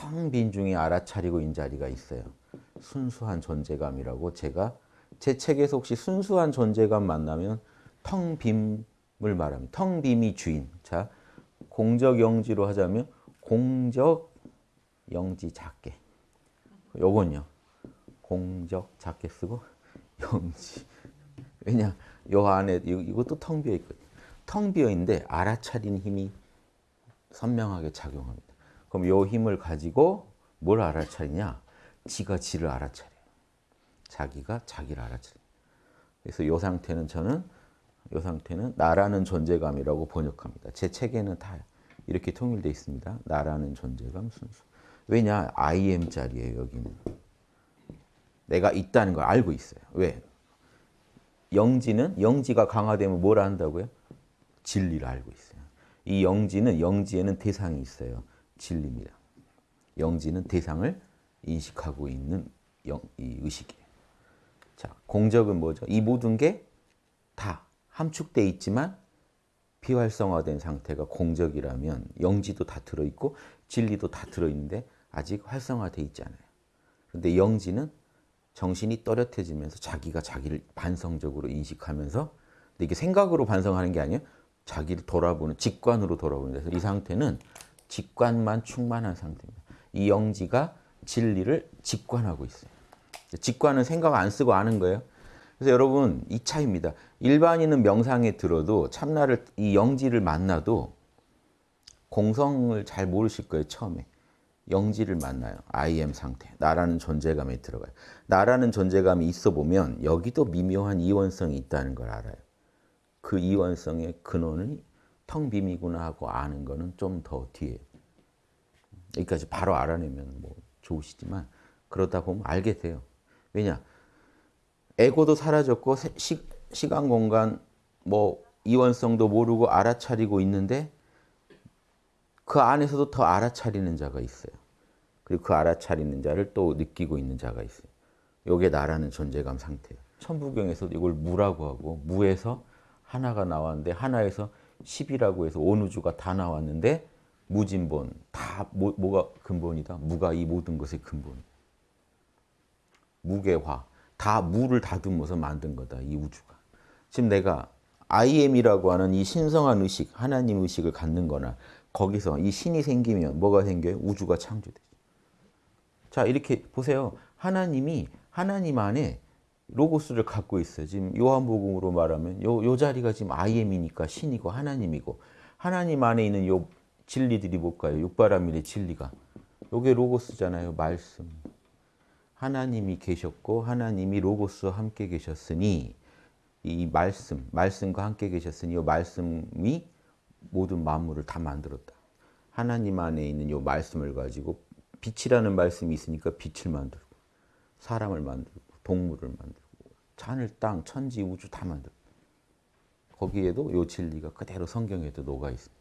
텅 빈 중에 알아차리고 있는 자리가 있어요. 순수한 존재감이라고 제가 제 책에서 혹시 순수한 존재감 만나면 텅 빔을 말합니다. 텅 빔이 주인. 자, 공적 영지로 하자면 공적 영지 작게. 요건요. 공적 작게 쓰고 영지. 왜냐? 요 안에 이것도 텅 비어 있거든요. 텅 비어 있는데 알아차린 힘이 선명하게 작용합니다. 그럼 요 힘을 가지고 뭘 알아차리냐? 지가 지를 알아차려요. 자기가 자기를 알아차려요. 그래서 요 상태는 저는 요 상태는 나라는 존재감이라고 번역합니다. 제 책에는 다 이렇게 통일되어 있습니다. 나라는 존재감 순수. 왜냐? I am 자리예요, 여기는. 내가 있다는 걸 알고 있어요. 왜? 영지는 영지가 강화되면 뭘 한다고요? 진리를 알고 있어요. 이 영지는 영지에는 대상이 있어요. 진리입니다. 영지는 대상을 인식하고 있는 영, 이 의식이에요. 자, 공적은 뭐죠? 이 모든 게 다 함축돼 있지만 비활성화된 상태가 공적이라면 영지도 다 들어있고 진리도 다 들어있는데 아직 활성화돼 있지 않아요. 그런데 영지는 정신이 또렷해지면서 자기가 자기를 반성적으로 인식하면서 이게 생각으로 반성하는 게 아니에요. 자기를 돌아보는 직관으로 돌아보는 그래서 이 상태는 직관만 충만한 상태입니다. 이 영지가 진리를 직관하고 있어요. 직관은 생각 안 쓰고 아는 거예요. 그래서 여러분 이 차이입니다. 일반인은 명상에 들어도 참나를 이 영지를 만나도 공성을 잘 모르실 거예요. 처음에. 영지를 만나요. I am 상태. 나라는 존재감에 들어가요. 나라는 존재감이 있어 보면 여기도 미묘한 이원성이 있다는 걸 알아요. 그 이원성의 근원이 텅 빔이구나 하고 아는 거는 좀 더 뒤에. 여기까지 바로 알아내면 뭐 좋으시지만 그러다 보면 알게 돼요. 왜냐? 에고도 사라졌고 시, 시간 공간 뭐 이원성도 모르고 알아차리고 있는데 그 안에서도 더 알아차리는 자가 있어요. 그리고 그 알아차리는 자를 또 느끼고 있는 자가 있어요. 요게 나라는 존재감 상태예요. 천부경에서도 이걸 무라고 하고 무에서 하나가 나왔는데 하나에서 10이라고 해서 온 우주가 다 나왔는데 무진본 다 뭐, 뭐가 근본이다? 무가 이 모든 것의 근본. 무게화 다 무를 다듬어서 만든 거다 이 우주가. 지금 내가 I am이라고 하는 이 신성한 의식, 하나님 의식을 갖는 거나 거기서 이 신이 생기면 뭐가 생겨요? 우주가 창조되죠. 자 이렇게 보세요. 하나님이 하나님 안에 로고스를 갖고 있어요. 지금 요한복음으로 말하면 요, 요 자리가 지금 I am이니까 신이고 하나님이고 하나님 안에 있는 요 진리들이 뭘까요? 육바라밀의 진리가. 요게 로고스잖아요. 말씀. 하나님이 계셨고 하나님이 로고스와 함께 계셨으니 이 말씀, 말씀과 함께 계셨으니 이 말씀이 모든 만물을 다 만들었다. 하나님 안에 있는 이 말씀을 가지고 빛이라는 말씀이 있으니까 빛을 만들고 사람을 만들고 동물을 만들고 하늘, 땅, 천지, 우주 다 만들고 거기에도 이 진리가 그대로 성경에도 녹아 있습니다.